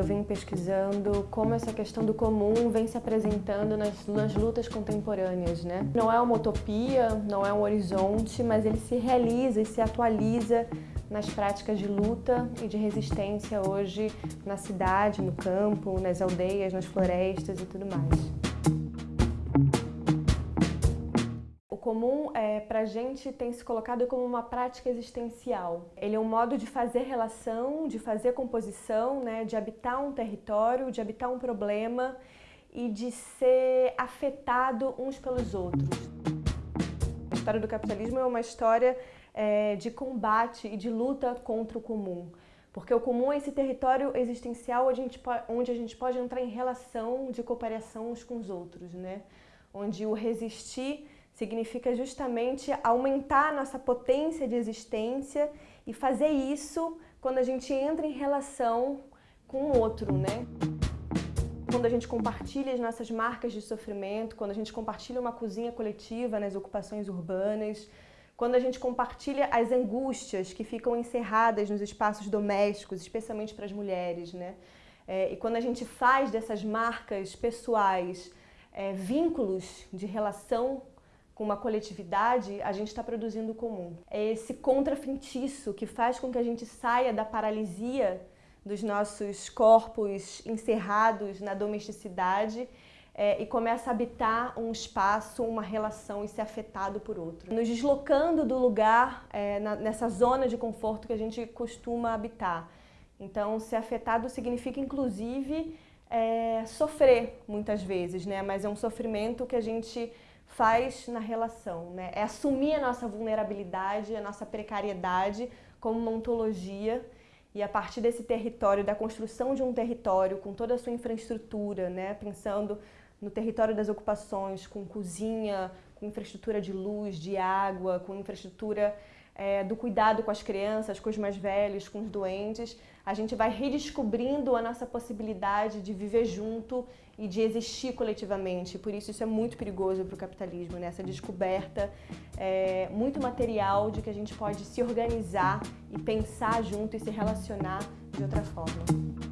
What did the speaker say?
Eu vim pesquisando como essa questão do comum vem se apresentando nas, nas, lutas contemporâneas. Né? Não é uma utopia, não é um horizonte, mas ele se realiza e se atualiza nas práticas de luta e de resistência hoje na cidade, no campo, nas aldeias, nas florestas e tudo mais. Comum é, para a gente tem se colocado como uma prática existencial. Ele é um modo de fazer relação, de fazer composição, né, de habitar um território, de habitar um problema e de ser afetado uns pelos outros. A história do capitalismo é uma história é, de combate e de luta contra o comum. Porque o comum é esse território existencial onde a gente, onde a gente pode entrar em relação de cooperação uns com os outros, né? Onde o resistir significa justamente aumentar a nossa potência de existência e fazer isso quando a gente entra em relação com o outro, né? Quando a gente compartilha as nossas marcas de sofrimento, quando a gente compartilha uma cozinha coletiva nas ocupações urbanas, quando a gente compartilha as angústias que ficam encerradas nos espaços domésticos, especialmente para as mulheres, né? É, e quando a gente faz dessas marcas pessoais é, vínculos de relação com uma coletividade, a gente está produzindo o comum. É esse contrafeitiço que faz com que a gente saia da paralisia dos nossos corpos encerrados na domesticidade é, e começa a habitar um espaço, uma relação e ser afetado por outro. Nos deslocando do lugar, é, na, nessa zona de conforto que a gente costuma habitar. Então, ser afetado significa, inclusive, é, sofrer muitas vezes, né? mas é um sofrimento que a gente faz na relação, né? É assumir a nossa vulnerabilidade, a nossa precariedade como uma ontologia e a partir desse território, da construção de um território com toda a sua infraestrutura, né? Pensando no território das ocupações, com cozinha, com infraestrutura de luz, de água, com infraestrutura é, do cuidado com as crianças, com os mais velhos, com os doentes, a gente vai redescobrindo a nossa possibilidade de viver junto e de existir coletivamente. Por isso isso é muito perigoso para o capitalismo, né? essa descoberta é, muito material de que a gente pode se organizar e pensar junto e se relacionar de outra forma.